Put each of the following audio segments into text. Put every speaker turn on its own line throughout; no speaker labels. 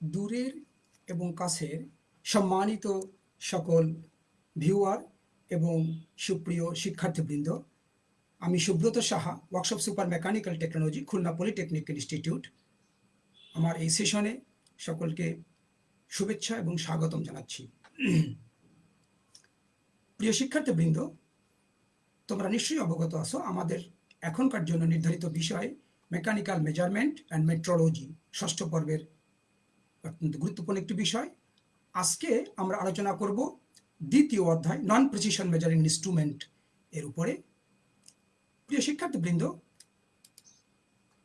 দূরের এবং কাছের সম্মানিত সকল ভিউয়ার এবং সুপ্রিয় শিক্ষার্থীবৃন্দ, আমি Subrata Saha, workshop super mechanical technology, Khulna polytechnic institute. আমার এই সেশনে সকলকে শুভেচ্ছা এবং স্বাগতম জানাচ্ছি। প্রিয় শিক্ষার্থীবৃন্দ, তোমরা নিশ্চয়ই অবগত আছো, আমাদের এখনকার জন্য নির্ধারিত বিষয় মেকানিক্যাল মেজারমেন্ট অ্যান্ড মেট্রোলজি, ষষ্ঠ পর্বের অত্যন্ত গুরুত্বপূর্ণ একটি বিষয়। আজকে আমরা আলোচনা করব দ্বিতীয় অধ্যায় নন প্রিসিশন মেজারিং ইনস্ট্রুমেন্ট এর উপরে। প্রিয় শিক্ষার্থীবৃন্দ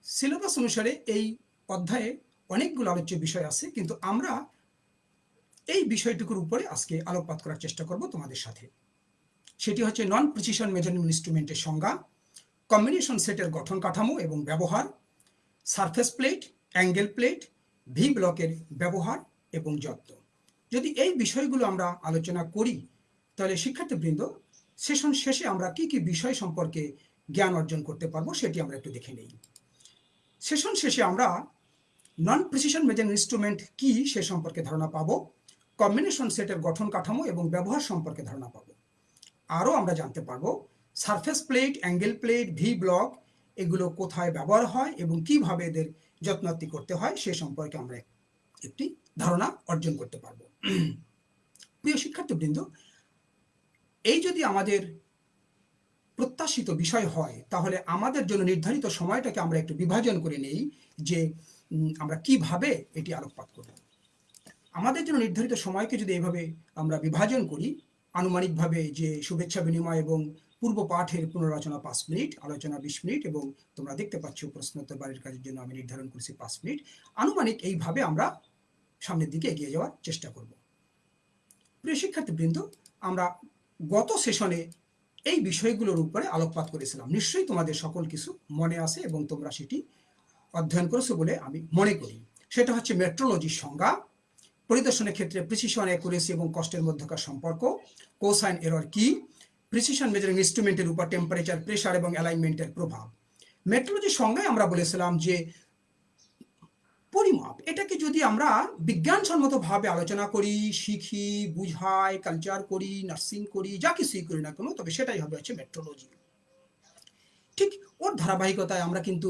সিলেবাস অনুসারে এই অধ্যায়ে অনেকগুলো আলোচ্য বিষয় আছে, কিন্তু আমরা এই বিষয়টুকুর উপরে আজকে আলোকপাত করার চেষ্টা করব তোমাদের সাথে। সেটি হচ্ছে নন প্রিসিশন মেজারিং ইনস্ট্রুমেন্টের সংজ্ঞা কম্বিনেশন সেটের গঠন কাঠামো এবং ব্যবহার surface plate angle plate V ব্লকের ব্যবহার এবং যত্ন। যদি এই বিষয়গুলো আমরা আলোচনা করি, তাহলে শিক্ষার্থীবৃন্দ, সেশন শেষে আমরা কি কি বিষয় সম্পর্কে জ্ঞান অর্জন করতে পারব সেটি আমরা একটু দেখে নেই। সেশন শেষে আমরা নন প্রিসিশন মেজারিং ইনস্ট্রুমেন্ট কি সে সম্পর্কে ধারণা পাবো কম্বিনেশন সেটের গঠন কাঠামো এবং ব্যবহার সম্পর্কে ধারণা পাবো। আরও আমরা জানতে পারব surface plate angle plate V block এগুলো কোথায় ব্যবহার হয় এবং কীভাবে এদের যত্নার্থী করতে হয়, সে সম্পর্কে আমরা একটি ধারণা অর্জন করতে পারব। প্রিয় শিক্ষার্থীবৃন্দ, এই যদি আমাদের প্রত্যাশিত বিষয় হয়, তাহলে আমাদের জন্য নির্ধারিত সময়টাকে আমরা একটু বিভাজন করে নেই যে আমরা কীভাবে এটি আলোকপাত করব। আমাদের জন্য নির্ধারিত সময়কে যদি এইভাবে আমরা বিভাজন করি, আনুমানিকভাবে যে শুভেচ্ছা বিনিময় এবং পূর্ব পাঠের পুনরালোচনা পাঁচ মিনিট, আলোচনা বিশ মিনিট এবং তোমরা দেখতে পাচ্ছ প্রশ্নোত্তর বাড়ির কাজের জন্য আমি নির্ধারণ করেছি পাঁচ মিনিট। আনুমানিক এইভাবে আমরা সামনের দিকে এগিয়ে যাওয়ার চেষ্টা করব। প্রিয় শিক্ষার্থীবৃন্দ, আমরা গত সেশনে এই বিষয়গুলোর উপরে আলোকপাত করেছিলাম। নিশ্চয়ই তোমাদের সকল কিছু মনে আছে এবং তোমরা সেটি অধ্যয়ন করেছ বলে আমি মনে করি। সেটা হচ্ছে মেট্রোলজির সংজ্ঞা। পরিদর্শনের ক্ষেত্রে প্রিসিশন অ্যাকুরেসি এবং কষ্টের মধ্যকার সম্পর্ক। কোসাইন এরর কি? প্রিসিশন মেজারিং ইনস্ট্রুমেন্টের উপর টেম্পারেচার প্রেশার এবং অ্যালাইনমেন্টের প্রভাব। মেট্রোলজির সংজ্ঞায় আমরা বলেছিলাম যে, পরিমাপ, এটাকে যদি আমরা বিজ্ঞানসম্মতভাবে আলোচনা করি, শিখি, বুঝাই কালচার করি নার্সিং করি, যা কিছুই করি না কেন, তবে সেটাই হবে হচ্ছে মেট্রোলজি ঠিক ওর ধারাবাহিকতায় আমরা কিন্তু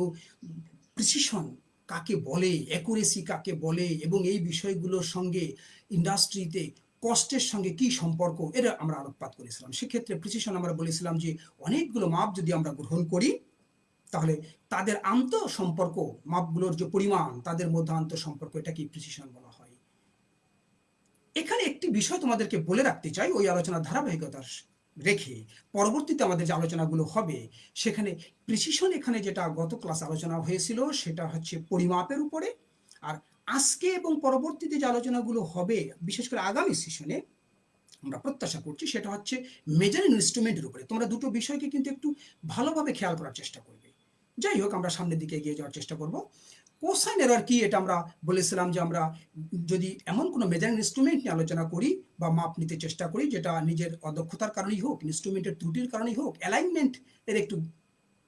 প্রিসিশন কাকে বলে অ্যাকুরেসি কাকে বলে, এবং এই বিষয়গুলোর সঙ্গে ইন্ডাস্ট্রিতে কষ্টের সঙ্গে কি সম্পর্ক, এটা আমরা আলোকপাত করেছিলাম। সেক্ষেত্রে প্রিসিশন আমরা বলেছিলাম যে, অনেকগুলো মাপ যদি আমরা গ্রহণ করি, তাহলে তাদের আন্ত সম্পর্ক, মাপগুলোর যে পরিমাণ, তাদের মধ্যে আন্ত সম্পর্ক এটাকে প্রিসিশন বলা হয়? এখানে একটি বিষয় তোমাদেরকে বলে রাখতে চাই, ওই আলোচনার ধারাবাহিকতার রেখে। পরবর্তীতে আমাদের যে আলোচনাগুলো হবে, সেখানে প্রিসিশন এখানে যেটা গত ক্লাস আলোচনা হয়েছিল, সেটা হচ্ছে পরিমাপের উপরে, আর আজকে এবং পরবর্তীতে যে আলোচনাগুলো হবে, বিশেষ করে আগামী সেশনে আমরা প্রত্যাশা করছি সেটা হচ্ছে মেজারিং ইনস্ট্রুমেন্টের উপরে। তোমরা দুটো বিষয়কে কিন্তু একটু ভালোভাবে খেয়াল করার চেষ্টা করবে। যাই হোক, আমরা সামনের দিকে এগিয়ে যাওয়ার চেষ্টা করব। কোসাইন এরার কি এটা আমরা বলেছিলাম যে আমরা যদি এমন কোনো মেজারিং ইনস্ট্রুমেন্ট নিয়ে আলোচনা করি বা মাপ নিতে চেষ্টা করি, যেটা নিজের অদক্ষতার কারণেই হোক ইনস্ট্রুমেন্টের ত্রুটির কারণেই হোক অ্যালাইনমেন্ট এর একটু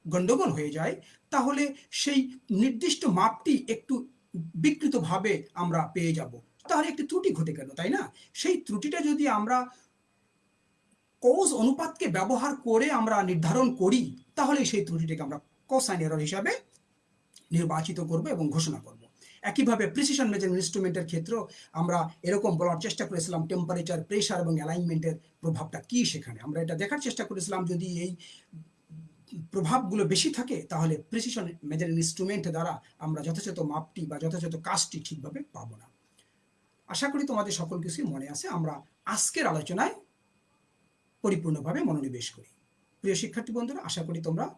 গণ্ডগোল হয়ে যায়, তাহলে সেই নির্দিষ্ট মাপটি একটু বিকৃতভাবে আমরা পেয়ে যাব। তাহলে একটি ত্রুটি ঘটে গেল, তাই না? সেই ত্রুটিটা যদি আমরা কোজ অনুপাতকে ব্যবহার করে আমরা নির্ধারণ করি, তাহলে সেই ত্রুটিটাকে আমরা কোসাইন এরর হিসাবে নির্বাচিত করব এবং ঘোষণা করব। একইভাবে প্রিসিশন মেজারিং ইনস্ট্রুমেন্টের ক্ষেত্রেও আমরা এরকম বলার চেষ্টা করেছিলাম টেম্পারেচার প্রেশার এবং অ্যালাইনমেন্টের প্রভাবটা কি সেখানে। আমরা এটা দেখার চেষ্টা করেছিলাম, যদি এই প্রভাবগুলো বেশি থাকে, তাহলে প্রিসিশন মেজারিং ইনস্ট্রুমেন্ট দ্বারা আমরা যথাযথ মাপটি বা যথাযথ কাজটি ঠিকভাবে পাবো না। আশা করি তোমাদের সকল কিছুই মনে আছে। আমরা আজকের আলোচনায় পরিপূর্ণভাবে মনোনিবেশ করি। প্রিয় শিক্ষার্থী বন্ধুরা, আশা করি তোমরা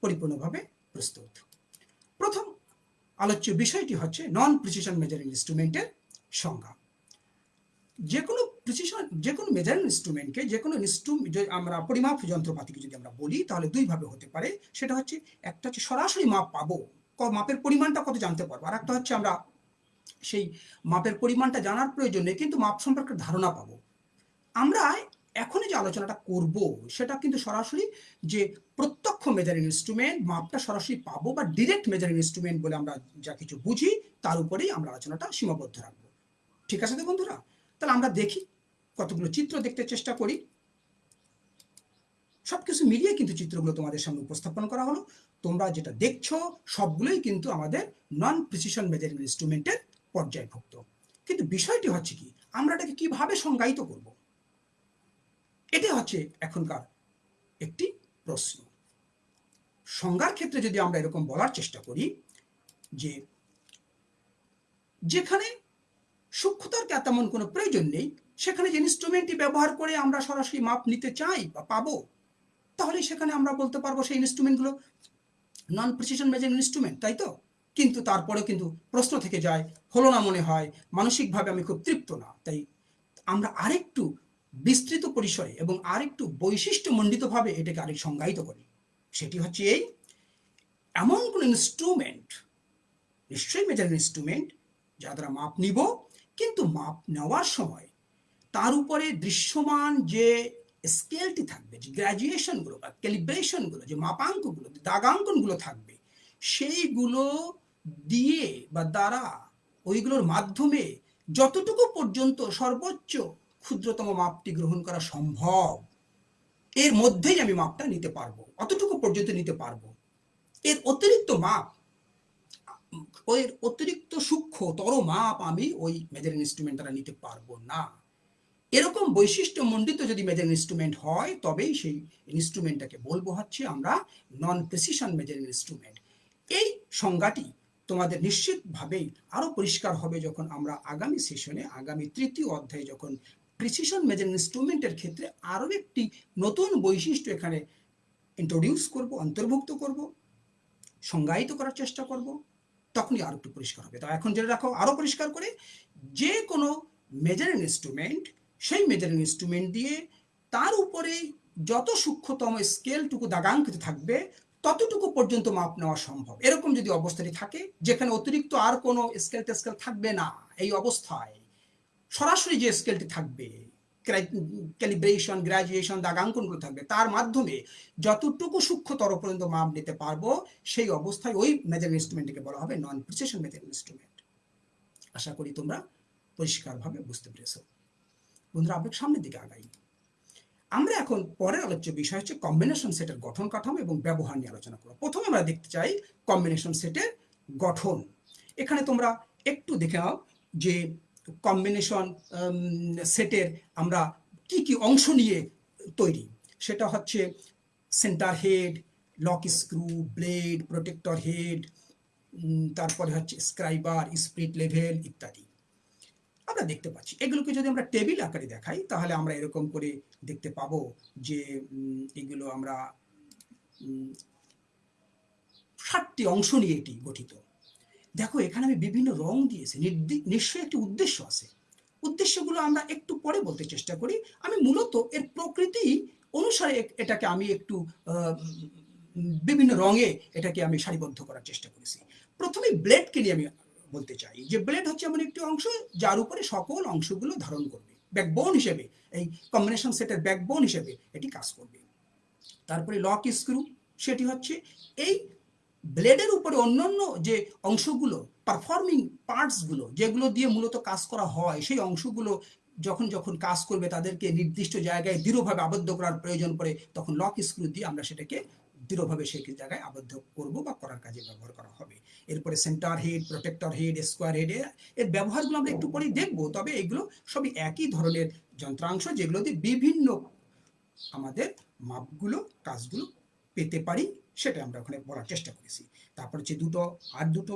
পরিপূর্ণভাবে প্রস্তুত। প্রথম আলোচ্য বিষয়টি হচ্ছে নন প্রিসিশন মেজারিং ইনস্ট্রুমেন্টের সংজ্ঞা। যে কোনো প্রিসিশন যে কোনো মেজারিং ইনস্ট্রুমেন্টকে যে কোনো আমরা পরিমাপ যন্ত্রপাতিকে যদি আমরা বলি, তাহলে দুইভাবে হতে পারে। সেটা হচ্ছে, একটা হচ্ছে সরাসরি মাপ পাবো মাপের পরিমাণটা কত জানতে পারব, আর একটা হচ্ছে আমরা সেই মাপের পরিমাণটা জানার প্রয়োজন কিন্তু মাপ সম্পর্কে ধারণা পাবো। আমরা এখনই যে আলোচনাটা করব, সেটা কিন্তু সরাসরি যে প্রত্যক্ষ মেজারিং ইনস্ট্রুমেন্ট মাপটা সরাসরি পাবো বা ডিরেক্ট মেজারিং ইনস্ট্রুমেন্ট বলে আমরা যা কিছু বুঝি, তার উপরেই আমরা আলোচনাটা সীমাবদ্ধ রাখব। ঠিক আছে তো বন্ধুরা? তাহলে আমরা দেখি কতগুলো চিত্র দেখতে চেষ্টা করি। সবকিছু মিলিয়ে কিন্তু চিত্রগুলো তোমাদের সামনে উপস্থাপন করা হলো। তোমরা যেটা দেখছ, সবগুলোই কিন্তু আমাদের নন প্রিসিশন মেজারিং ইনস্ট্রুমেন্টের পর্যায়ভুক্ত। কিন্তু বিষয়টি হচ্ছে কি, আমরা এটাকে কীভাবে সংজ্ঞায়িত করব? এটা হচ্ছে এখনকার একটি প্রশ্ন। সংজ্ঞার ক্ষেত্রে যদি আমরা এরকম বলার চেষ্টা করি যে, যেখানে সূক্ষ্মতার তেমন কোনো প্রয়োজন নেই সেখানে যে ইনস্ট্রুমেন্টটি ব্যবহার করে আমরা সরাসরি মাপ নিতে চাই বা পাবো, তাহলে সেখানে আমরা বলতে পারব সেই ইনস্ট্রুমেন্টগুলো নন প্রিসিশন মেজারিং ইনস্ট্রুমেন্ট তাই তো? কিন্তু তারপরেও কিন্তু প্রশ্ন থেকে যায়, হলো না মনে হয়, মানসিকভাবে আমি খুব তৃপ্ত না। তাই আমরা আরেকটু বিস্তৃত পরিসরে এবং আরেকটু বৈশিষ্ট্যমণ্ডিতভাবে এটাকে আরেক সংজ্ঞায়িত করি। সেটি হচ্ছে এই, এমন কোন ইনস্ট্রুমেন্ট নিশ্চয়ই মেজারিং ইনস্ট্রুমেন্ট যা দ্বারা মাপ নিব, কিন্তু মাপ নেওয়ার সময় তার উপরে দৃশ্যমান যে স্কেলটি থাকবে, যে গ্র্যাজুয়েশনগুলো বা ক্যালিব্রেশনগুলো, যে মাপাঙ্কগুলো দাগাঙ্কনগুলো থাকবে, সেইগুলো দিয়ে বা দ্বারা ওইগুলোর মাধ্যমে যতটুকু পর্যন্ত সর্বোচ্চ ক্ষুদ্রতম মাপটি গ্রহণ করা সম্ভব, এর মধ্যেই আমি মাপটা নিতে পারব, অতটুকু পর্যন্ত নিতে পারব। এর অতিরিক্ত মাপ ওই অতিরিক্ত সূক্ষ্মতর মাপ আমি ওই মেজারিং ইনস্ট্রুমেন্ট দ্বারা নিতে পারব না। এরকম বৈশিষ্ট্য মণ্ডিত যদি মেজারিং ইনস্ট্রুমেন্ট হয়, তবেই সেই ইনস্ট্রুমেন্টটাকে বলব হচ্ছে আমরা নন প্রেসিশন মেজারিং ইনস্ট্রুমেন্ট এই সংজ্ঞাটি তোমাদের নিশ্চিতভাবেই আরও পরিষ্কার হবে যখন আমরা আগামী সেশনে আগামী তৃতীয় অধ্যায়ে যখন প্রিসিশন মেজারিং ইনস্ট্রুমেন্টের ক্ষেত্রে আরও একটি নতুন বৈশিষ্ট্য এখানে ইন্ট্রোডিউস করব, অন্তর্ভুক্ত করব, সংজ্ঞায়িত করার চেষ্টা করব, তখনই আরও একটু পরিষ্কার হবে। তা এখন জেনে রাখো আরও পরিষ্কার করে যে কোনো মেজার ইনস্ট্রুমেন্ট সেই মেজারিং ইনস্ট্রুমেন্ট দিয়ে তার উপরে যত সূক্ষ্মতম স্কেলটুকু দাগাঙ্কিত থাকবে, ততটুকু পর্যন্ত মাপ নেওয়া সম্ভব। এরকম যদি অবস্থাটি থাকে, যেখানে অতিরিক্ত আর কোনো স্কেল টেস্কেল থাকবে না, এই অবস্থায় সরাসরি যে স্কেলটি থাকবে ক্যালিব্রেশন গ্রাজুয়েশন দাগাঙ্কনগুলো থাকবে, তার মাধ্যমে যতটুকু সূক্ষ্মতর পর্যন্ত মাপ নিতে পারব, সেই অবস্থায় ওই মেজার ইনস্ট্রুমেন্টকে বলা হবে নন প্রিসেশন মেজার ইনস্ট্রুমেন্ট আশা করি তোমরা পরিষ্কারভাবে বুঝতে পেরেছ। বন্ধুরা আপনার সামনের দিকে আগাই। আমরা এখন পরের আলোচ্য বিষয় হচ্ছে কম্বিনেশন সেটের গঠন কাঠামো এবং ব্যবহার নিয়ে আলোচনা করব। প্রথমে আমরা দেখতে চাই কম্বিনেশন সেটের গঠন। এখানে তোমরা একটু দেখে নাও যে কম্বিনেশন সেটের আমরা কি কি অংশ নিয়ে তৈরি। সেটা হচ্ছে centre head lock screw blade protractor head তারপরে হচ্ছে স্ক্রাইবার স্প্রিট লেভেল ইত্যাদি। আমরা দেখতে পাচ্ছি। এগুলোকে যদি আমরা টেবিল আকারে দেখাই, তাহলে আমরা এরকম করে দেখতে পাবো যে এগুলো আমরা ষাটটি অংশ নিয়ে এটি গঠিত। দেখো, এখানে আমি বিভিন্ন রং দিয়েছি। নিশ্চয়ই একটি উদ্দেশ্য আছে। উদ্দেশ্যগুলো আমরা একটু পরে বলতে চেষ্টা করি। আমি মূলত এর প্রকৃতি অনুসারে এটাকে আমি একটু বিভিন্ন রঙে এটাকে আমি সারিবদ্ধ করার চেষ্টা করেছি। প্রথমে ব্লেডকে নিয়ে আমি বলতে চাই। যে ব্লেড হচ্ছে এমন একটি অংশ, যার উপরে সকল অংশগুলো ধারণ করবে। ব্যাকবোন হিসেবে, এই কম্বিনেশন সেটের ব্যাকবোন হিসেবে এটি কাজ করবে। তারপরে লক স্ক্রু সেটি হচ্ছে এই ব্লেডের উপরে অন্যান্য যে অংশগুলো পারফর্মিং পার্টসগুলো যেগুলো দিয়ে মূলত কাজ করা হয়, সেই অংশগুলো যখন যখন কাজ করবে, তাদেরকে নির্দিষ্ট জায়গায় দৃঢ়ভাবে আবদ্ধ করার প্রয়োজন পড়ে, তখন লক স্ক্রু দিয়ে আমরা সেটাকে দৃঢ়ভাবে সেই জায়গায় আবদ্ধ করব বা করার কাজে ব্যবহার করা হবে। এরপরে centre head protractor head square head এর ব্যবহারগুলো আমরা একটু পরেই দেখব, তবে এগুলো সবই একই ধরনের যন্ত্রাংশ যেগুলো দিয়ে বিভিন্ন আমাদের মাপগুলো, কাজগুলো পেতে পারি, সেটা আমরা ওখানে বলার চেষ্টা করেছি। তারপর হচ্ছে দুটো, আর দুটো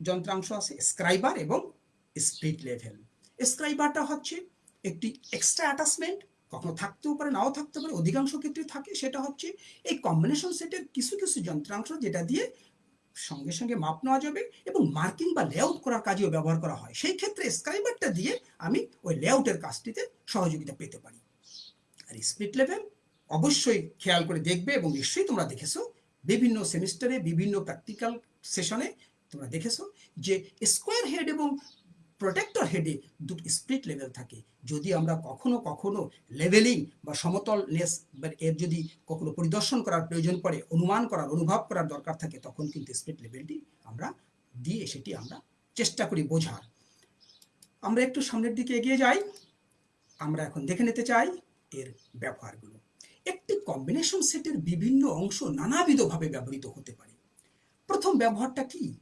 যন্ত্রাংশ আছে স্ক্রাইবার এবং স্প্রিট লেভেল স্ক্রাইবারটা হচ্ছে একটি এক্সট্রা অ্যাটাচমেন্ট কখনো থাকতেও পারে, নাও থাকতে পারে, অধিকাংশ ক্ষেত্রে থাকে। সেটা হচ্ছে এই কম্বিনেশন সেটের কিছু কিছু যন্ত্রাংশ যেটা দিয়ে সঙ্গে সঙ্গে মাপ নেওয়া যাবে এবং মার্কিং বা লেআউট করার কাজেও ব্যবহার করা হয়। সেই ক্ষেত্রে স্ক্রাইবারটা দিয়ে আমি ওই লেআউটের কাজটিতে সহযোগিতা পেতে পারি। আর স্প্রিট লেভেল অবশ্যই খেয়াল করে দেখবে এবং নিশ্চয়ই তোমরা দেখেছ, বিভিন্ন সেমিস্টারে বিভিন্ন প্র্যাকটিক্যাল সেশনে তোমরা দেখেছ যে স্কোয়ার হেড এবং প্রোটেক্টর হেডে দুটো স্প্লিট লেভেল থাকে। যদি আমরা কখনো কখনো লেভেলিং বা সমতল সমতলনেস এর যদি কখনো পরিদর্শন করার প্রয়োজন পড়ে, অনুমান করার, অনুভব করার দরকার থাকে, তখন কিন্তু স্প্লিট লেভেলটি আমরা দিয়ে সেটি আমরা চেষ্টা করি বোঝার। আমরা একটু সামনের দিকে এগিয়ে যাই। আমরা এখন দেখে নিতে চাই এর ব্যবহারগুলো। একটি কম্বিনেশন সেটের বিভিন্ন অংশ নানাবিধভাবে ব্যবহৃত হতে পারে। প্রথম ব্যবহারটা কি?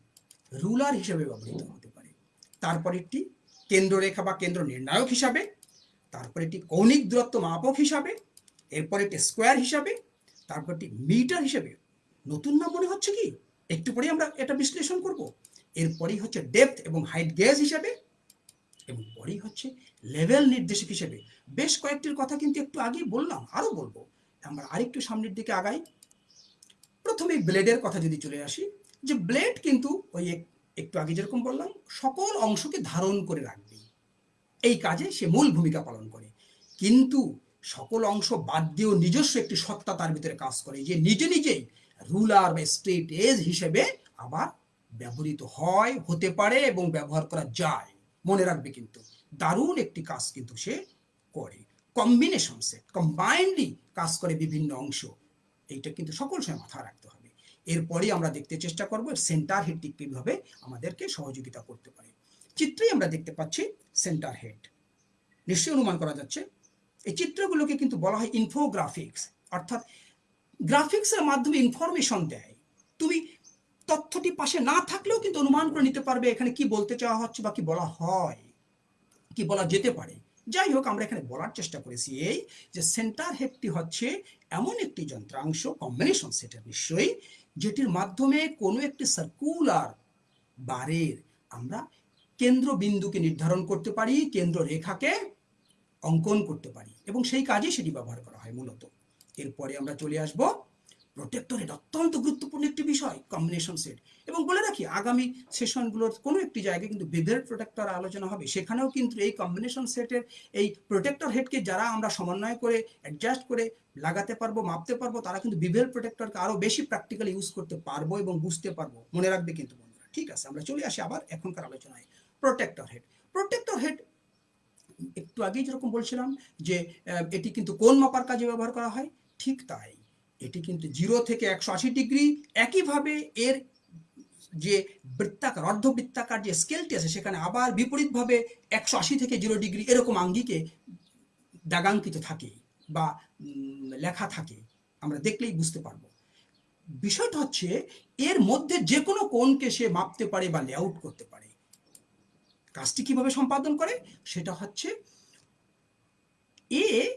রুলার হিসেবে ব্যবহৃত হতে তারপর একটি কেন্দ্ররেখা বা কেন্দ্র নির্ণায়ক হিসাবে, তারপর একটি কৌণিক দূরত্ব মাপক হিসাবে, এরপর একটি স্কোয়ার হিসাবে, তারপর একটি মিটার হিসাবে। নতুন নাম মনে হচ্ছে কি? একটু পরেই আমরা এটা বিশ্লেষণ করব। এরপরেই হচ্ছে ডেপথ এবং হাইট গেজ হিসাবে এবং পরেই হচ্ছে লেভেল নির্দেশক হিসেবে। বেশ কয়েকটির কথা কিন্তু একটু আগেই বললাম, আরও বলব। আমরা আরেকটু সামনের দিকে আগাই। প্রথমে ব্লেডের কথা যদি চলে আসি, যে ব্লেড কিন্তু ওই একটু আগে যেরকম বললাম, সকল অংশকে ধারণ করে রাখবে এই কাজে সে মূল ভূমিকা পালন করে। কিন্তু সকল অংশ বাদ দিয়েও নিজস্ব একটি সত্তা তার ভিতরে কাজ করে, যে নিজে নিজেই রুলার বা স্ট্রেট এজ হিসেবে আবার ব্যবহৃত হয়, হতে পারে এবং ব্যবহার করা যায়। মনে রাখবে কিন্তু, দারুণ একটি কাজ কিন্তু সে করে। কম্বিনেশন সেট কম্বাইন্ডলি কাজ করে বিভিন্ন অংশ। এইটা কিন্তু সকল সময় মাথায় রাখতে হবে। এরপরেই আমরা দেখতে চেষ্টা করব সেন্টার হেডটি কীভাবে আমাদেরকে সহযোগিতা করতে পারে। চিত্রেই আমরা দেখতে পাচ্ছি সেন্টার হেড নিশ্চয়ই অনুমান করা যাচ্ছে। এই চিত্রগুলোকে কিন্তু বলা হয় ইনফোগ্রাফিক্স অর্থাৎ গ্রাফিক্সের মাধ্যমে ইনফরমেশন দেয়। তুমি তথ্যটি পাশে না থাকলেও কিন্তু অনুমান করে নিতে পারবে এখানে কি বলতে চাওয়া হচ্ছে বা কি বলা হয়, কি বলা যেতে পারে। যাই হোক, আমরা এখানে বলার চেষ্টা করেছি এই যে সেন্টার হেডটি হচ্ছে এমন একটি যন্ত্রাংশ কম্বিনেশন সেটের নিশ্চয়ই যেটির মাধ্যমে কোনো একটি সার্কুলার বারের আমরা কেন্দ্রবিন্দুকে নির্ধারণ করতে পারি, কেন্দ্র রেখাকে অঙ্কন করতে পারি এবং সেই কাজে সেটি ব্যবহার করা হয় মূলত। এরপরে আমরা চলে আসব প্রোটেক্টর হেড অত্যন্ত গুরুত্বপূর্ণ একটি বিষয় কম্বিনেশন সেট এবং বলে রাখি, আগামী সেশনগুলোর কোনো একটি জায়গায় কিন্তু বেভের প্রোটেক্টর আলোচনা হবে। সেখানেও কিন্তু এই কম্বিনেশন সেটের এই প্রোটেক্টর হেডকে যারা আমরা সমন্বয় করে অ্যাডজাস্ট করে লাগাতে পারব, মাপতে পারব, তারা কিন্তু বিভেল প্রোটেক্টরকে আরও বেশি প্র্যাকটিক্যালি ইউজ করতে পারব এবং বুঝতে পারব। মনে রাখবে কিন্তু বন্ধুরা, ঠিক আছে, আমরা চলে আসি আবার এখনকার আলোচনায়। প্রোটেক্টর হেড প্রোটেক্টর হেড একটু আগেই যেরকম বলছিলাম যে এটি কিন্তু কোন মাপার কাজে ব্যবহার করা হয়? ঠিক তাই। এটি কিন্তু জিরো থেকে একশো আশি ডিগ্রি একইভাবে এর যে বৃত্তাকার, অর্ধবৃত্তাকার যে স্কেলটি আছে, সেখানে আবার বিপরীতভাবে একশো আশি থেকে জিরো ডিগ্রি এরকম আঙ্গিকে দাগাঙ্কিত থাকে বা লেখা থাকে। আমরা দেখলেই বুঝতে পারব। বিষয়টা হচ্ছে, এর মধ্যে যে কোনো কোণকে সে মাপতে পারে বা লেআউট করতে পারে। কাজটি কীভাবে সম্পাদন করে? সেটা হচ্ছে, এ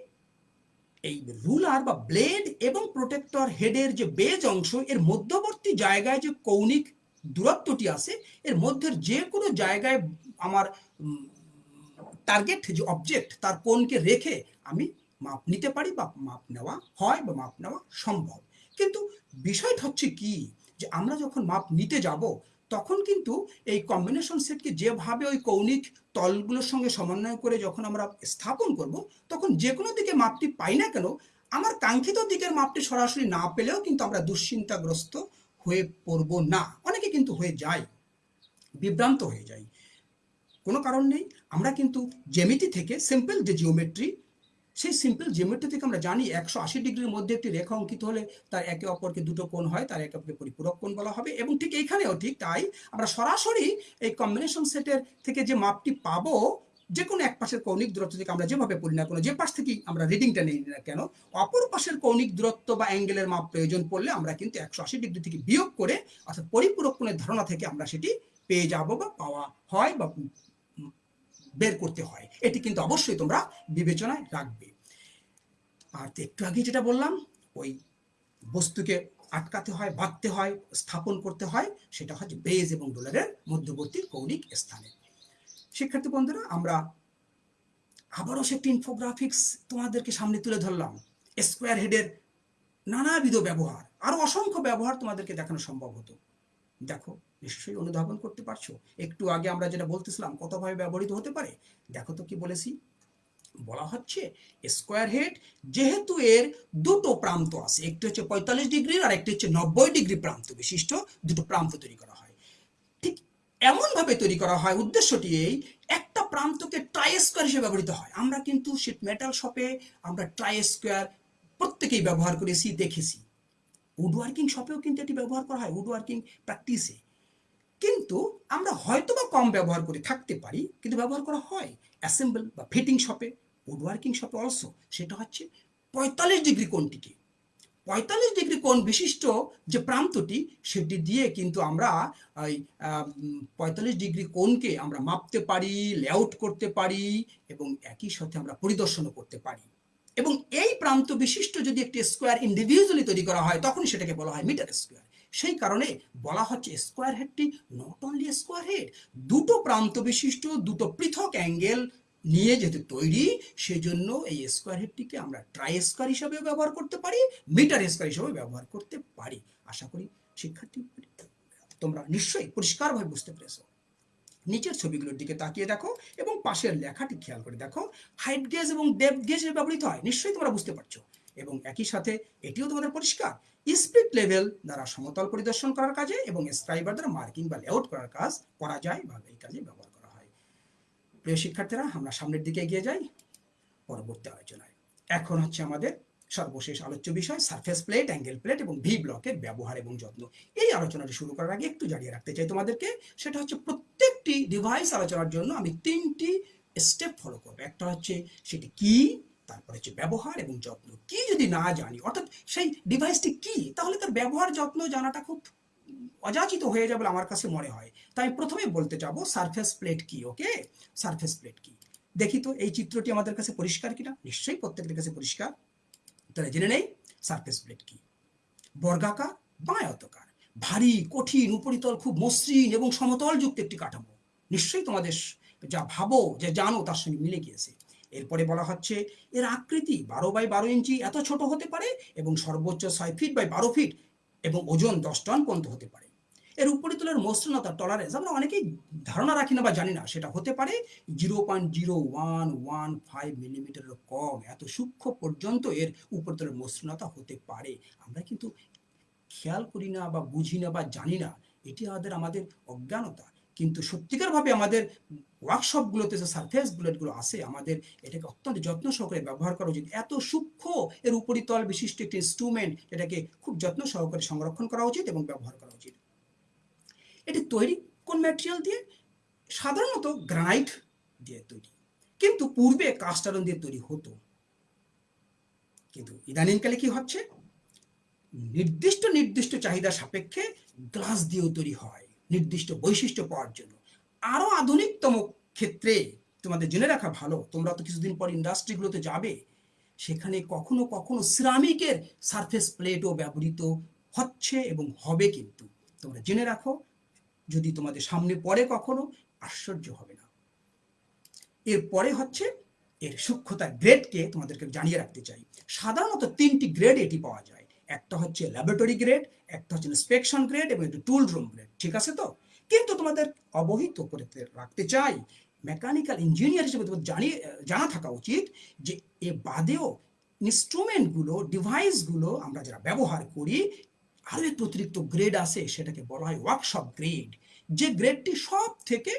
এই রুলার বা ব্লেড এবং প্রোটেক্টর হেডের যে বেজ অংশ, এর মধ্যবর্তী জায়গায় যে কৌণিক দূরত্বটি আছে, এর মধ্যের যে কোনো জায়গায় আমার টার্গেট যে অবজেক্ট তার কোণকে রেখে আমি মাপ নিতে পারি বা মাপ নেওয়া হয় বা মাপ নেওয়া সম্ভব। কিন্তু বিষয়টা হচ্ছে কি? যে আমরা যখন মাপ নিতে যাব তখন কিন্তু এই কম্বিনেশন সেটকে যেভাবে ওই কৌণিক তলগুলোর সঙ্গে সমন্বয় করে যখন আমরা স্থাপন করব, তখন যে কোনো দিকে মাপটি পাই না কেন, আমার কাঙ্ক্ষিত দিকের মাপটি সরাসরি না পেলেও কিন্তু আমরা দুশ্চিন্তাগ্রস্ত হয়ে পড়ব না। অনেকে কিন্তু হয়ে যায়, বিভ্রান্ত হয়ে যায়। কোনো কারণ নেই, আমরা কিন্তু জেমিতি থেকে সিম্পল যে জিওমেট্রি সেই সিম্পল জিওমেট্রি থেকে আমরা জানি একশো আশি ডিগ্রির মধ্যে একটি রেখা অঙ্কিত হলে তার একে অপরকে দুটো কোণ হয়, তার একে অপরকে পরিপূরক কোণ বলা হবে এবং ঠিক এইখানেও ঠিক তাই আমরা সরাসরি এই কম্বিনেশন সেটের থেকে যে মাপটি পাবো, যে কোনো এক পাশের কৌণিক দূরত্ব থেকে আমরা যেভাবে পড়ি না কোনো, যে পাশ থেকেই আমরা রিডিংটা নিই না কেন, অপর পাশের কৌণিক দূরত্ব বা অ্যাঙ্গেলের মাপ প্রয়োজন পড়লে আমরা কিন্তু একশো আশি ডিগ্রি থেকে বিয়োগ করে অর্থাৎ পরিপূরক কোণের ধারণা থেকে আমরা সেটি পেয়ে যাব বা পাওয়া হয় বা বের করতে হয়। এটি কিন্তু অবশ্যই তোমরা বিবেচনায় রাখবে। আর একটু আগে যেটা বললাম, ওই বস্তুকে আটকাতে হয়, বাঁধতে হয়, স্থাপন করতে হয়, সেটা হচ্ছে বেজ এবং ডলারের মধ্যবর্তী কৌণিক স্থানে। শিক্ষার্থী বন্ধুরা, আমরা আবারও সে ইনফোগ্রাফিক্স তোমাদেরকে সামনে তুলে ধরলাম। স্কোয়ার হেডের নানাবিধ ব্যবহার, আরও অসংখ্য ব্যবহার তোমাদেরকে দেখানো সম্ভব হতো। দেখো, নিশ্চয়ই অনুধাবন করতে পারছ। একটু আগে আমরা যেটা বলতেছিলাম, কতভাবে ব্যবহৃত হতে পারে? দেখো তো কি বলেছি। বলা হচ্ছে স্কোয়ার হেড যেহেতু এর দুটো প্রান্ত আছে, একটি হচ্ছে পঁয়তাল্লিশ ডিগ্রির আর একটি হচ্ছে নব্বই ডিগ্রি প্রান্ত বিশিষ্ট দুটো প্রান্ত তৈরি করা হয়। ঠিক এমনভাবে তৈরি করা হয়, উদ্দেশ্যটি এই, একটা প্রান্তকে ট্রাই স্কোয়ার হিসেবে ব্যবহৃত হয়। আমরা কিন্তু শিট মেটাল শপে আমরা ট্রাই স্কোয়ার প্রত্যেকেই ব্যবহার করেছি, দেখেছি। উড ওয়ার্কিং শপেও কিন্তু এটি ব্যবহার করা হয় উড ওয়ার্কিং প্র্যাকটিসে কিন্তু আমরা হয়তো বা কম ব্যবহার করে থাকতে পারি, কিন্তু ব্যবহার করা হয়। অ্যাসেম্বল বা ফিটিং শপে উড ওয়ার্কিং শপে অলসো সেটা হচ্ছে পঁয়তাল্লিশ ডিগ্রি কোণটিকে। পঁয়তাল্লিশ ডিগ্রি কোণ বিশিষ্ট যে প্রান্তটি, সেটি দিয়ে কিন্তু আমরা ওই পঁয়তাল্লিশ ডিগ্রি কোণকে আমরা মাপতে পারি লেআউট করতে পারি এবং একই সাথে আমরা পরিদর্শনও করতে পারি। এবং এই প্রান্ত বিশিষ্ট যদি একটি স্কোয়ার ইন্ডিভিজুয়ালি তৈরি করা হয় তখন সেটাকে বলা হয় মিটার স্কোয়ার সেই কারণে বলা হচ্ছে স্কোয়ার হেডটি নট অনলি স্কোয়ার হেড দুটো প্রান্ত বিশিষ্ট, দুটো পৃথক অ্যাঙ্গেল নিয়ে যেহেতু তৈরি, সেজন্য এই স্কোয়ার হেডটিকে আমরা ট্রাই স্কোয়ার হিসাবেও ব্যবহার করতে পারি মিটার স্কোয়ার হিসাবে ব্যবহার করতে পারি। আশা করি শিক্ষার্থী, তোমরা নিশ্চয়ই পরিষ্কারভাবে বুঝতে পেরেছ। নিচের ছবিগুলোর দিকে তাকিয়ে দেখো এবং পাশের লেখাটি খেয়াল করে দেখো। হাইট গেজ এবং ডেপথ গেজ ব্যবহৃত হয়, নিশ্চয়ই তোমরা বুঝতে পারছ। এবং একই সাথে এটিও তোমাদের পরিষ্কার। স্পিড লেভেল দ্বারা সমতল পরিদর্শন করার কাজে এবং স্ক্রাইবার দ্বারা মার্কিং বা লেআউট করার কাজ করা যায় বা এই কাজে ব্যবহার প্রিয় শিক্ষার্থীরা, আমরা সামনের দিকে এগিয়ে যাই। পরবর্তী আলোচনায়। এখন হচ্ছে আমাদের সর্বশেষ আলোচ্য বিষয় সারফেস প্লেট অ্যাঙ্গেল প্লেট এবং ভি ব্লকের ব্যবহার এবং যত্ন। এই আলোচনাটি শুরু করার আগে একটু জানিয়ে রাখতে চাই তোমাদেরকে, সেটা হচ্ছে প্রত্যেকটি ডিভাইস আলোচনার জন্য আমি তিনটি স্টেপ ফলো করব। একটা হচ্ছে সেটি কি, তারপরে হচ্ছে ব্যবহার এবং যত্ন। কি যদি না জানি, অর্থাৎ সেই ডিভাইসটি কি, তাহলে তার ব্যবহার, যত্ন জানাটা খুব অযাচিত হয়ে যাবে আমার কাছে মনে হয়। তাই প্রথমে বলতে যাব সারফেস প্লেট কি ওকে সারফেস প্লেট কি। দেখি তো, এই চিত্রটি আমাদের কাছে পরিষ্কার কিনা? নিশ্চয়ই প্রত্যেকের কাছে পরিষ্কার। তাহলে জেনে নেই সারফেস প্লেট কি? বর্গাকার, বায়তকার। ভারী, কঠিন, উপরিতল, খুব মসৃণ এবং সমতল যুক্ত একটি কাঠামো। নিশ্চয়ই তোমাদের যা ভাবো, যে জানো, তার সঙ্গে মিলে গিয়েছে। এরপরে বলা হচ্ছে, এর আকৃতি বারো বাই বারো ইঞ্চি এত ছোট হতে পারে এবং সর্বোচ্চ ছয় ফিট বাই বারো ফিট এবং ওজন দশ টন পর্যন্ত হতে পারে। এর উপরিতলের মসৃণতা টলারেন্স আমরা অনেকেই ধারণা রাখি না বা জানি না, সেটা হতে পারে zero point zero one one five মিলিমিটারের কম, এত সূক্ষ্ম পর্যন্ত এর উপরিতলের মসৃণতা হতে পারে। আমরা কিন্তু খেয়াল করি না বা বুঝি না বা জানি না, এটি আমাদের আমাদের অজ্ঞানতা। কিন্তু সত্যিকারভাবে আমাদের ওয়ার্কশপগুলোতে যে সারফেস বুলেটগুলো আছে আমাদের এটাকে অত্যন্ত যত্ন সহকারে ব্যবহার করা উচিত। এত সূক্ষ্ম, এর উপরিতল বিশিষ্ট একটি ইনস্ট্রুমেন্ট এটাকে খুব যত্ন সহকারে সংরক্ষণ করা উচিত এবং ব্যবহার করা উচিত। এটি তৈরি কোন ম্যাটেরিয়াল দিয়ে? সাধারণত গ্রানাইট দিয়ে তৈরি। কিন্তু পূর্বে কাস্টারন দিয়ে তৈরি হতো। কিন্তু ইদানিংকালে কি হচ্ছে? নির্দিষ্ট নির্দিষ্ট চাহিদা সাপেক্ষে গ্লাস দিয়েও তৈরি হয়। নির্দিষ্ট বৈশিষ্ট্য পাওয়ার জন্য। আরও আধুনিকতম ক্ষেত্রে তোমাদের জেনে রাখা ভালো। তোমরা তো কিছুদিন পর ইন্ডাস্ট্রিগুলোতে যাবে। সেখানে কখনো কখনো সিরামিকের সারফেস প্লেটও ব্যবহৃত হচ্ছে এবং হবে কিন্তু। তোমরা জেনে রাখো, যদি তোমাদের সামনে পড়ে কখনো, আশ্চর্য হবে না। এরপরে হচ্ছে, এর সূক্ষ্মতার গ্রেডকে তোমাদেরকে জানিয়ে রাখতে চাই। সাধারণত তিনটি গ্রেড এটি পাওয়া যায়। একটা হচ্ছে ল্যাবরেটরি গ্রেড একটা হচ্ছে ইন্সপেকশন গ্রেড এবং একটা টুল রুম গ্রেড ঠিক আছে তো? কিন্তু তোমাদের অবহিত করে রাখতে চাই মেকানিক্যাল ইঞ্জিনিয়ার হিসেবে তোমাদের জানিয়ে জানা থাকা উচিত যে এ বাদেও ইনস্ট্রুমেন্টগুলো ডিভাইসগুলো আমরা যারা ব্যবহার করি, আরও একটু অতিরিক্ত গ্রেড আছে সেটাকে বলা হয় ওয়ার্কশপ গ্রেড যে গ্রেডটি সব থেকে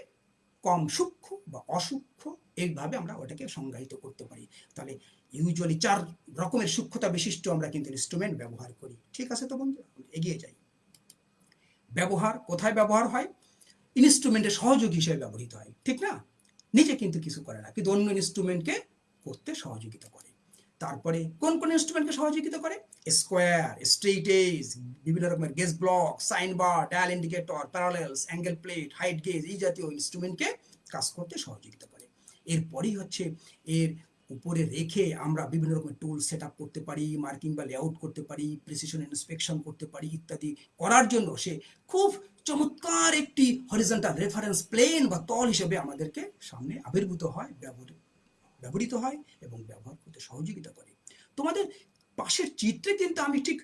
কম সূক্ষ্ম বা অসূক্ষ্ম, এইভাবে আমরা ওটাকে সংজ্ঞায়িত করতে পারি। তাহলে ইউজুয়ালি চার রকমের সূক্ষ্মতা বিশিষ্ট আমরা কিন্তু ইনস্ট্রুমেন্ট ব্যবহার করি। ঠিক আছে তো বন্ধু এগিয়ে যাই। ব্যবহার কোথায় ব্যবহার হয়? ইনস্ট্রুমেন্টের সহযোগী হিসেবে ব্যবহৃত হয়। ঠিক না? নিজে কিন্তু কিছু করে না, কিন্তু অন্য ইনস্ট্রুমেন্টকে করতে সহযোগিতা করে। তারপরে কোন কোন ইনস্ট্রুমেন্টকে সহযোগিতা করে? স্কোয়ার স্ট্রেইটেজ বিভিন্ন রকমের gauge block sine bar dial indicator parallels angle plate height gauge এই জাতীয় ইনস্ট্রুমেন্টকে কাজ করতে সহযোগিতা করে। এরপরেই হচ্ছে এর উপরে রেখে আমরা বিভিন্ন রকমের টুল সেট আপ করতে পারি মার্কিং বা লেআউট করতে পারি প্রিসিশন ইন্সপেকশন করতে পারি ইত্যাদি করার জন্য সে খুব চমৎকার একটি হরিজেন্টাল রেফারেন্স প্লেন বা তল হিসেবে আমাদেরকে সামনে আবির্ভূত হয় ব্যবহৃত ব্যবহৃত হয় এবং ব্যবহার করতে সহযোগিতা করে। তোমাদের পাশের চিত্রে কিন্তু আমি ঠিক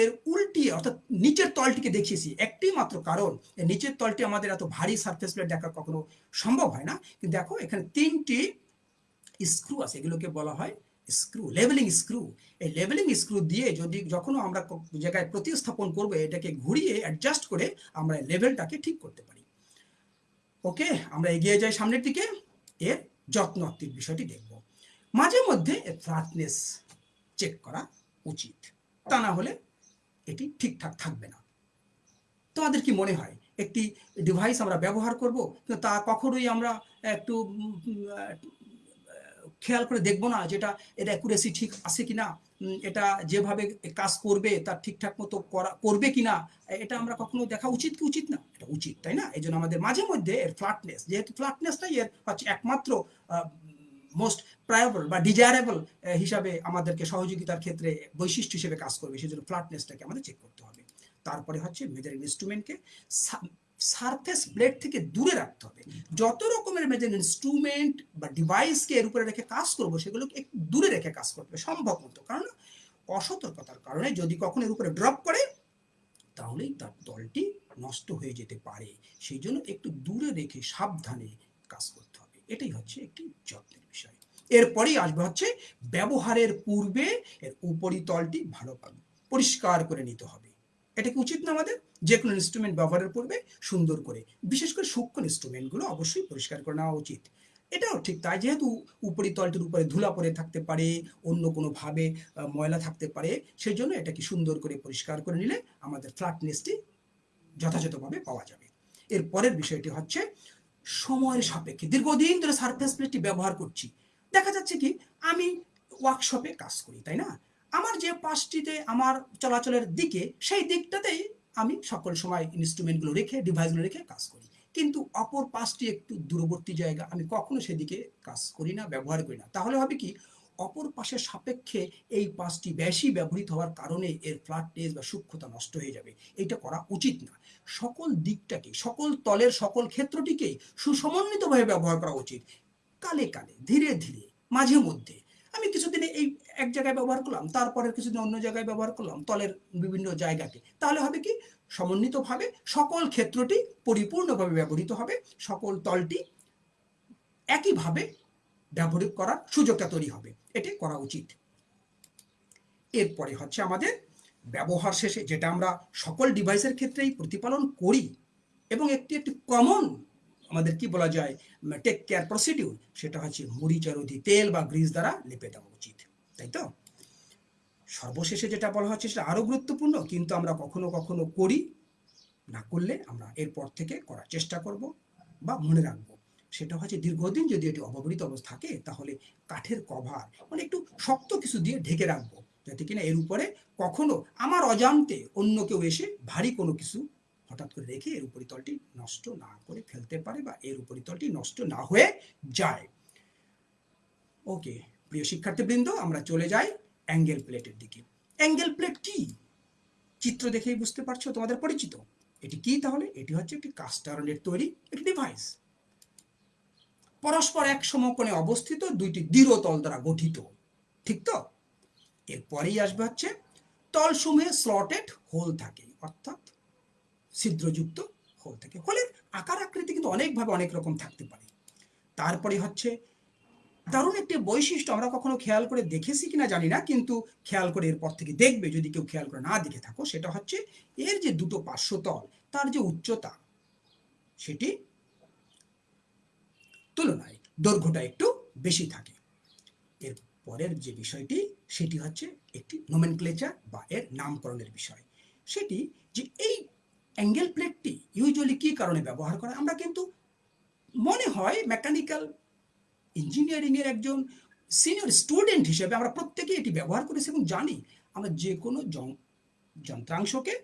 এর উল্টি অর্থাৎ নিচের তলটিকে দেখিয়েছি। একটি মাত্র কারণ নিচের তলটি আমাদের এত ভারী সারফেস প্লেট দেখা কখনো সম্ভব হয় না। কিন্তু দেখো, এখানে তিনটি স্ক্রু আছে, এগুলোকে বলা হয় স্ক্রু লেভেলিং স্ক্রু এই লেভেলিং স্ক্রু দিয়ে যদি যখনও আমরা জায়গায় প্রতিস্থাপন করব, এটাকে ঘুরিয়ে অ্যাডজাস্ট করে আমরা লেভেলটাকে ঠিক করতে পারি। ওকে, আমরা এগিয়ে যাই সামনের দিকে, এর যত্ন যত্নাত্মিক বিষয়টি দেখব। মাঝে মধ্যে এর ফ্ল্যাটনেস চেক করা উচিত, তা না হলে এটি ঠিকঠাক থাকবে না। তোমাদের কি মনে হয়, একটি ডিভাইস আমরা ব্যবহার করব তা কখনোই আমরা একটু খেয়াল করে দেখব না যেটা এর অ্যাকুরেসি ঠিক আছে কিনা এটা যেভাবে কাজ করবে, তার ঠিকঠাক মতো করা, করবে কিনা, এটা আমরা কখনো দেখা উচিত কি উচিত না? এটা উচিত, তাই না? এই জন্য আমাদের মাঝে মধ্যে এর ফ্ল্যাটনেস যেহেতু ফ্ল্যাটনেসটাই এর হচ্ছে একমাত্র মোস্ট প্রায়বল বা ডিজায়ারেবল হিসাবে আমাদেরকে সহযোগিতার ক্ষেত্রে বৈশিষ্ট্য হিসেবে কাজ করবে সেই জন্য ফ্ল্যাটনেসটাকে আমাদের চেক করতে হবে। তারপরে হচ্ছে মেজারিং ইনস্ট্রুমেন্টকে সারফেস প্লেট থেকে দূরে রাখতে হবে। যত রকমের মেজারিং ইনস্ট্রুমেন্ট বা ডিভাইসকে এর উপরে রেখে কাজ করব, সেগুলোকে একটু দূরে রেখে কাজ করতে হবে সম্ভব মতো। কারণ অসতর্কতার কারণে যদি কখনো এর উপরে ড্রপ করে, তাহলেই তার দলটি নষ্ট হয়ে যেতে পারে। সেই জন্য একটু দূরে রেখে সাবধানে কাজ করতে হবে। এটাই হচ্ছে একটি যত্নের বিষয়। এরপরেই আসবে হচ্ছে ব্যবহারের পূর্বে এর উপরিতলটি ভালোভাবে পরিষ্কার করে নিতে হবে। এটা কি উচিত না আমাদের যে কোনো ইনস্ট্রুমেন্ট ব্যবহারের পূর্বে সুন্দর করে। বিশেষ করে সূক্ষ্ম ইনস্ট্রুমেন্টগুলো অবশ্যই পরিষ্কার করে নেওয়া উচিত। এটাও ঠিক তাই, যেহেতু উপরিতলটির উপরে ধুলা পড়ে থাকতে পারে, অন্য কোনোভাবে ময়লা থাকতে পারে সেই জন্য এটাকে সুন্দর করে পরিষ্কার করে নিলে আমাদের ফ্ল্যাটনেসটি যথাযথভাবে পাওয়া যাবে। এর পরের বিষয়টি হচ্ছে সময়ের সাপেক্ষে। দীর্ঘদিন ধরে সারফেস প্লেটটি ব্যবহার করছি। দেখা যাচ্ছে কি, আমি ওয়ার্কশপে কাজ করি, তাই না? আমার যে পাশটিতে আমার চলাচলের দিকে, সেই দিকটাতেই আমি সকল সময় ইনস্ট্রুমেন্টগুলো রেখে ডিভাইসগুলো রেখে কাজ করি। কিন্তু অপর পাশটি একটু দূরবর্তী জায়গা, আমি কখনো সেদিকে কাজ করি না, ব্যবহার করি না। তাহলে হবে কি, অপর পাশের সাপেক্ষে এই পাশটি বেশি ব্যবহৃত হওয়ার কারণে এর ফ্ল্যাটনেস বা সূক্ষ্মতা নষ্ট হয়ে যাবে। এটা করা উচিত না। সকল দিকটাকে, সকল তলের সকল ক্ষেত্রটিকে সুসমন্বিতভাবে ব্যবহার করা উচিত। কালে কালে, ধীরে ধীরে, মাঝে মধ্যে। আমি কিছুদিনে এই এক জায়গায় ব্যবহার করলাম, তারপরে কিছুদিন অন্য জায়গায় ব্যবহার করলাম, তলের বিভিন্ন জায়গাতে। তাহলে হবে কি? সমন্বিতভাবে সকল ক্ষেত্রটি পরিপূর্ণভাবে ব্যবহৃত হবে, সকল তলটি একইভাবে ব্যবহার করার সুযোগটা তৈরি হবে। এটি করা উচিত। এরপরে হচ্ছে আমাদের ব্যবহার শেষে যেটা আমরা সকল ডিভাইসের ক্ষেত্রেই প্রতিপালন করি এবং একটি একটি কমন আমাদের কি বলা যায় টেক কেয়ার প্রসিডিউর সেটা হচ্ছে মরিচারোধী তেল বা গ্রিজ দ্বারা লেপে দেওয়া উচিত, তাই তো? সর্বশেষে যেটা বলা হচ্ছে সেটা আরও গুরুত্বপূর্ণ, কিন্তু আমরা কখনো কখনো করি, না করলে আমরা এরপর থেকে করার চেষ্টা করব বা মনে রাখব। সেটা হচ্ছে দীর্ঘদিন যদি এটি অব্যবহৃত অবস্থা থাকে, তাহলে কাঠের কভার মানে একটু শক্ত কিছু দিয়ে ঢেকে রাখব, যাতে কিনা এর উপরে কখনো, আমার অজান্তে অন্য কেউ এসে ভারী কোনো কিছু হঠাৎ করে রেখে এর উপরিতলটি নষ্ট না করে ফেলতে পারে বা এর উপরিতলটি নষ্ট না হয়ে যায়। ওকে প্রিয় শিক্ষার্থীবৃন্দ, আমরা চলে যাই অ্যাঙ্গেল প্লেটের দিকে। অ্যাঙ্গেল প্লেট কি? চিত্র দেখেই বুঝতে পারছ, তোমাদের পরিচিত। এটি কি তাহলে? এটি হচ্ছে একটি কাস্টারনের তৈরি, একটি ডিভাইস পরস্পর এক সমকোণে অবস্থিত দুইটি দৃঢ় তল দ্বারা গঠিত। ঠিক তো? এরপরেই আসবে হচ্ছে তলসমূহে স্লটেড হোল থাকে, অর্থাৎ ছিদ্রযুক্ত হোল থাকে। হোলের আকার আকৃতি কিন্তু অনেকভাবে অনেক রকম থাকতে পারে। তারপরে হচ্ছে দারুণ একটি বৈশিষ্ট্য আমরা কখনো খেয়াল করে দেখেছি কিনা জানি না, কিন্তু খেয়াল করে এরপর থেকে দেখবে। যদি কেউ খেয়াল করে না দেখে থাকো, সেটা হচ্ছে এর যে দুটো পার্শ্বতল তার যে উচ্চতা, সেটি তুলনায় দৈর্ঘ্যটা একটু বেশি থাকে। এর পরের যে বিষয়টি, সেটি হচ্ছে একটি নোমেনক্লেচার বা এর নামকরণের বিষয়। সেটি যে এই অ্যাঙ্গেল প্লেটটি ইউজুয়ালি কী কারণে ব্যবহার করে? আমরা কিন্তু মনে হয় মেকানিক্যাল ইঞ্জিনিয়ারিংয়ের একজন সিনিয়র স্টুডেন্ট হিসেবে আমরা প্রত্যেকেই এটি ব্যবহার করেছি এবং জানি আমরা যে কোনো যন- যন্ত্রাংশকে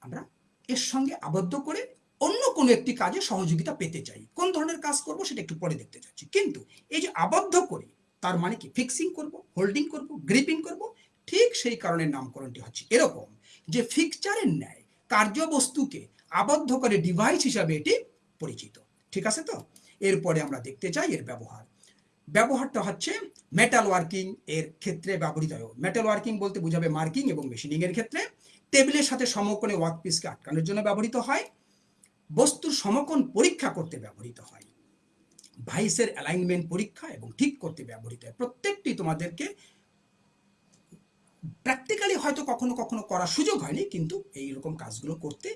আমরা এর সঙ্গে আবদ্ধ করে অন্য কোনো একটি কাজে সহযোগিতা পেতে চাই। কোন ধরনের কাজ করব সেটা একটু পরে দেখতে চাচ্ছি। কিন্তু এই যে আবদ্ধ করে, তার মানে কি? ফিক্সিং করব হোল্ডিং করব গ্রিপিং করব, ঠিক সেই কারণে নামকরণটি হচ্ছে এরকম। যে ফিকচারের ন্যায় কার্যবস্তুকে আবদ্ধ করে ডিভাইস হিসাবে এটি পরিচিত। ঠিক আছে তো? এরপরে আমরা দেখতে চাই এর ব্যবহার। ব্যবহারটা হচ্ছে মেটাল ওয়ার্কিং এর ক্ষেত্রে ব্যবহৃত হয়। মেটাল ওয়ার্কিং বলতে বোঝাবে মার্কিং এবং মেশিনিং এর ক্ষেত্রে। টেবিলের সাথে সমকোণে ওয়ার্কপিসকে আটকানোর জন্য ব্যবহৃত হয়। বস্তুর সমকোণ পরীক্ষা করতে ব্যবহৃত হয়। ভাইসের অ্যালাইনমেন্ট পরীক্ষা এবং ঠিক করতে ব্যবহৃত হয়। প্রত্যেকটি তোমাদেরকে প্র্যাকটিক্যালি হয়তো কখনো কখনো করার সুযোগ হয়নি, কিন্তু এই রকম কাজগুলো করতে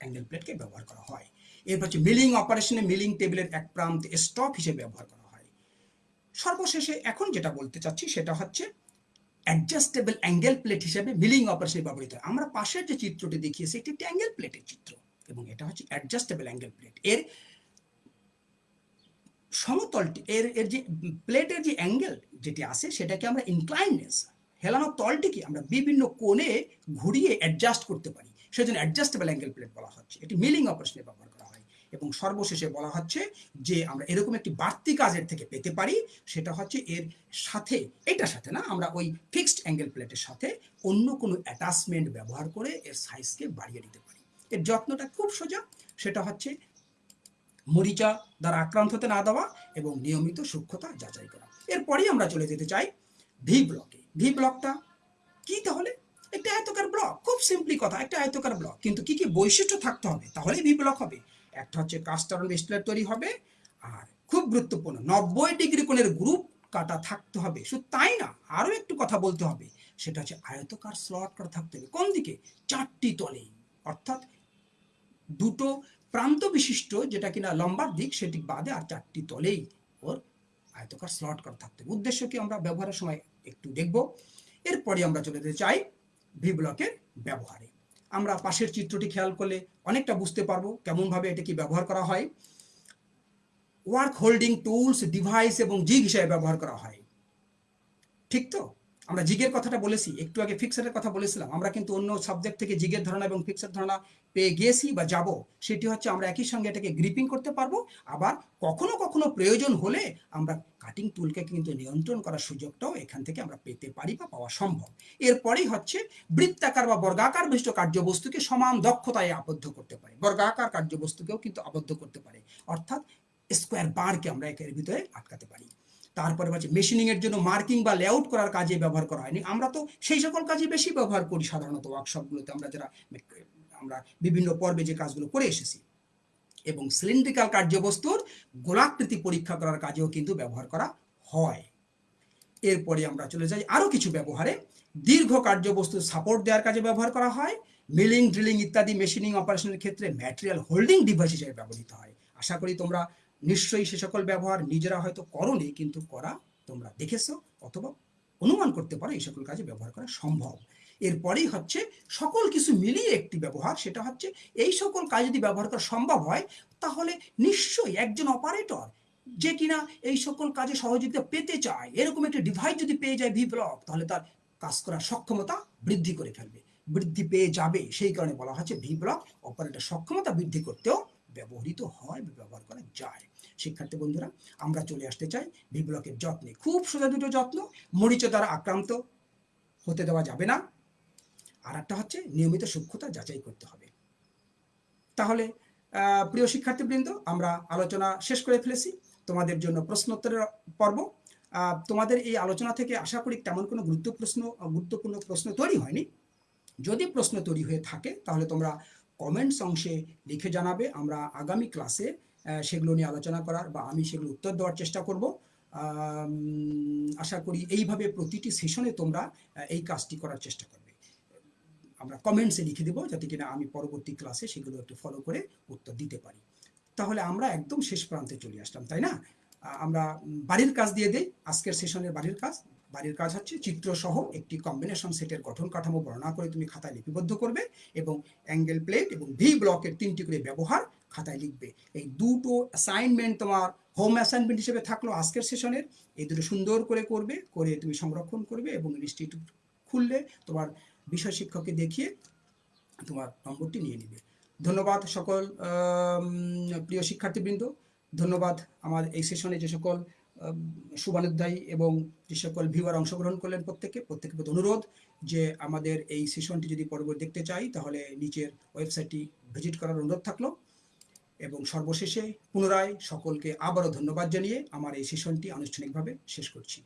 অ্যাঙ্গেল প্লেটকে ব্যবহার করা হয়। এরপর হচ্ছে মিলিং অপারেশনে মিলিং টেবিলের এক প্রান্তে স্টপ হিসেবে ব্যবহার করা হয়। সর্বশেষে এখন যেটা বলতে চাচ্ছি সেটা হচ্ছে অ্যাডজাস্টেবল অ্যাঙ্গেল প্লেট হিসেবে মিলিং অপারেশনে ব্যবহৃত হয়। আমরা পাশের যে চিত্রটি দেখিয়েছি, এটি একটি অ্যাঙ্গেল প্লেটের চিত্র এবং এটা হচ্ছে অ্যাডজাস্টেবল অ্যাঙ্গেল প্লেট এর সমতলটি, এর এর যে প্লেটের যে অ্যাঙ্গেল যেটি আছে, সেটাকে আমরা ইনক্লাইনেস হেলানো তলটিকে আমরা বিভিন্ন কোণে ঘুরিয়ে অ্যাডজাস্ট করতে পারি। সেজন্য অ্যাডজাস্টেবল অ্যাঙ্গেল প্লেট বলা হচ্ছে। এটি মিলিং অপারেশনে ব্যবহার করা হয়। এবং সর্বশেষে বলা হচ্ছে যে আমরা এরকম একটি বাড়তি কাজের থেকে পেতে পারি, সেটা হচ্ছে এর সাথে, এটার সাথে না, আমরা ওই ফিক্সড অ্যাঙ্গেল প্লেটের সাথে অন্য কোনো অ্যাটাচমেন্ট ব্যবহার করে এর সাইজকে বাড়িয়ে দিতে পারি। এর যত্নটা খুব সোজা, সেটা হচ্ছে মরিচা দ্বারা আক্রান্ত হতে না দেওয়া এবং নিয়মিত সূক্ষ্মতা যাচাই করা। এরপরেই আমরা চলে যেতে চাই ভি ব্লকে। ভি ব্লকটা? কি তাহলে? একটা আয়তকার ব্লক। খুব সিম্পলি কথা, একটা আয়তকার ব্লক। কিন্তু কি কি বৈশিষ্ট্য থাকতে হবে? তাহলেই ভি ব্লক হবে। একটা হচ্ছে কাস্টারন ডিসপ্লে তৈরি হবে, আর খুব গুরুত্বপূর্ণ, নব্বই ডিগ্রি কোণের গ্রুপ কাটা থাকতে হবে। শুধু তাই না, আরও একটু কথা বলতে হবে। সেটা হচ্ছে আয়তকার স্লট করা থাকতে হবে। কোন দিকে? চারটি তলে। অর্থাৎ দুটো প্রান্ত বিশিষ্ট, যেটা কিনা লম্বার দিক, সেটি বাদে আর চারটি তলেই ওর আয়তকার স্লট করা থাকতে হবে। উদ্দেশ্য কি আমরা ব্যবহারের সময় একটু দেখব। এরপরে আমরা চলে যেতে চাই ভি ব্লকের ব্যবহারে। আমরা পাশের চিত্রটি খেয়াল করলে অনেকটা বুঝতে পারব কেমনভাবে এটা কি ব্যবহার করা হয়। ওয়ার্ক হোল্ডিং টুলস, ডিভাইস এবং জিগ হিসেবে ব্যবহার করা হয়। ঠিক তো? আমরা জিগের কথাটা বলেছি, একটু আগে ফিক্সারের কথা বলেছিলাম, আমরা কিন্তু অন্য সাবজেক্ট থেকে জিগের ধারণা এবং ফিক্সার ধারণা পেয়ে গেছি বা যাব, সেটি হচ্ছে আমরা একই সঙ্গে এটাকে গ্রিপিং করতে পারব, আবার কখনো কখনো প্রয়োজন হলে আমরা কাটিং টুলকে কিন্তু নিয়ন্ত্রণ করার সুযোগটাও এখান থেকে আমরা পেতে পারি বা পাওয়া সম্ভব। এরপরেই হচ্ছে বৃত্তাকার বা বর্গাকার বিশিষ্ট কার্যবস্তুকে সমান দক্ষতায় আবদ্ধ করতে পারে। বর্গাকার কার্যবস্তুকেও কিন্তু আবদ্ধ করতে পারে, অর্থাৎ স্কোয়ার বারকে আমরা একের ভিতরে আটকাতে পারি। তারপরে হচ্ছে মেশিনিং এর জন্য মার্কিং বা লেআউট করার কাজে ব্যবহার করা হয়নি। আমরা তো সেই সকল কাজে বেশি ব্যবহার করি সাধারণত ওয়ার্কশপগুলোতে আমরা যারা, আমরা বিভিন্ন পর্বে যে কাজগুলো করে এসেছি। এবং সিলিন্ড্রিক্যাল কার্যবস্তুর গোলাকৃতি পরীক্ষা করার কাজেও কিন্তু ব্যবহার করা হয়। এরপরে আমরা চলে যাই আরও কিছু ব্যবহারে। দীর্ঘ কার্যবস্তু সাপোর্ট দেওয়ার কাজে ব্যবহার করা হয়। মিলিং ড্রিলিং ইত্যাদি মেশিনিং অপারেশনের ক্ষেত্রে ম্যাটেরিয়াল হোল্ডিং ডিভাইস হিসেবে ব্যবহৃত হয়। আশা করি তোমরা নিশ্চয়ই সে সকল ব্যবহার নিজেরা হয়তো করনি, কিন্তু করা তোমরা দেখেছ অথবা অনুমান করতে পারো এই সকল কাজে ব্যবহার করা সম্ভব। এরপরেই হচ্ছে সকল কিছু মিলিয়ে একটি ব্যবহার, সেটা হচ্ছে এই সকল কাজ যদি ব্যবহার করা সম্ভব হয়, তাহলে নিশ্চয়ই একজন অপারেটর যে কিনা এই সকল কাজে সহযোগিতা পেতে চায়, এরকম একটি ডিভাইস যদি পেয়ে যায় ভি ব্লক তাহলে তার কাজ করার সক্ষমতা বৃদ্ধি করে ফেলবে। বৃদ্ধি পেয়ে যাবে, সেই কারণে বলা হচ্ছে ভি ব্লক অপারেটর সক্ষমতা বৃদ্ধি করতেও ব্যবহৃত হয়, ব্যবহার করা যায়। শিক্ষার্থী বন্ধুরা, আমরা চলে আসতে চাই ভি ব্লকের যত্নে। খুব সোজা দুটো যত্ন মরিচ দ্বারা আক্রান্ত হতে দেওয়া যাবে না। আর একটা হচ্ছে, নিয়মিত সূক্ষ্মতা যাচাই করতে হবে। তাহলে প্রিয় শিক্ষার্থীবৃন্দ, আমরা আলোচনা শেষ করে ফেলেছি। তোমাদের জন্য প্রশ্নোত্তরের পর্ব। তোমাদের এই আলোচনা থেকে আশা করি তেমন কোনো গুরুত্ব প্রশ্ন গুরুত্বপূর্ণ প্রশ্ন তৈরি হয়নি। যদি প্রশ্ন তৈরি হয়ে থাকে, তাহলে তোমরা কমেন্টস অংশে লিখে জানাবে। আমরা আগামী ক্লাসে সেগুলো নিয়ে আলোচনা করার বা আমি সেগুলো উত্তর দেওয়ার চেষ্টা করব। আশা করি এইভাবে প্রতিটি সেশনে তোমরা এই কাজটি করার চেষ্টা করবে। আমরা কমেন্টসে লিখে দেবো যাতে কিনা আমি পরবর্তী ক্লাসে সেগুলো একটু ফলো করে উত্তর দিতে পারি। তাহলে আমরা একদম শেষ প্রান্তে চলে আসলাম, তাই না? আমরা বাড়ির কাজ দিয়ে দেই, আজকের সেশনের বাড়ির কাজ। বাড়ির কাজ হচ্ছে, চিত্র সহ একটি কম্বিনেশন সেটের গঠন কাঠামো বর্ণনা করে তুমি খাতায় লিপিবদ্ধ করবে এবং অ্যাঙ্গেল প্লেট এবং ভি ব্লকের তিনটি করে ব্যবহার খাতায় লিখবে। এই দুটো অ্যাসাইনমেন্ট তোমার হোম অ্যাসাইনমেন্ট হিসেবে থাকল আজকের সেশনের এই দুটো সুন্দর করে করবে, করে তুমি সংরক্ষণ করবে এবং লিস্টটি খুললে তোমার বিষয় শিক্ষককে দেখিয়ে তোমার নম্বরটি নিয়ে নিবে। ধন্যবাদ সকল প্রিয় শিক্ষার্থীবৃন্দ। ধন্যবাদ আমার এই সেশনে যে সকল শুভানুধ্যায়ী এবং যে সকল ভিউয়ার অংশগ্রহণ করলেন প্রত্যেকে প্রত্যেকের প্রতি অনুরোধ যে আমাদের এই সেশনটি যদি পরবর্তী দেখতে চাই, তাহলে নিচের ওয়েবসাইটটি ভিজিট করার অনুরোধ থাকল। এবং সর্বশেষে পুনরায় সকলকে আবারও ধন্যবাদ জানিয়ে আমার এই সেশনটি আনুষ্ঠানিকভাবে শেষ করছি।